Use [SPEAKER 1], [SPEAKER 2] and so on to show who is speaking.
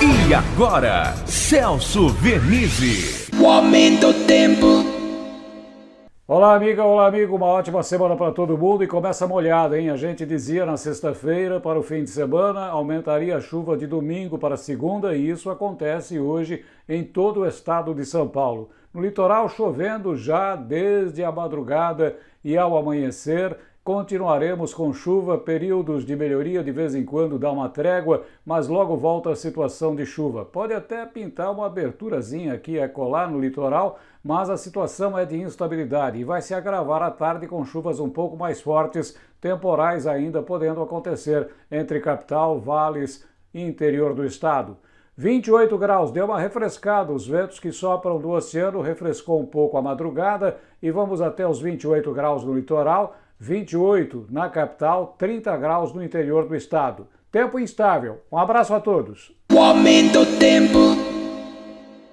[SPEAKER 1] E agora, Celso Vernizzi.
[SPEAKER 2] O aumento do tempo.
[SPEAKER 3] Olá, amiga, olá, amigo. Uma ótima semana para todo mundo e começa molhada, hein? A gente dizia na sexta-feira para o fim de semana aumentaria a chuva de domingo para segunda e isso acontece hoje em todo o estado de São Paulo. No litoral, chovendo já desde a madrugada e ao amanhecer. Continuaremos com chuva, períodos de melhoria de vez em quando dá uma trégua, mas logo volta a situação de chuva. Pode até pintar uma aberturazinha aqui a colar no litoral, mas a situação é de instabilidade e vai se agravar à tarde com chuvas um pouco mais fortes, temporais ainda podendo acontecer entre capital, vales e interior do estado. 28 graus, deu uma refrescada, os ventos que sopram do oceano refrescou um pouco a madrugada e vamos até os 28 graus no litoral, 28 na capital, 30 graus no interior do estado. Tempo instável. Um abraço a todos.
[SPEAKER 2] O aumento tempo.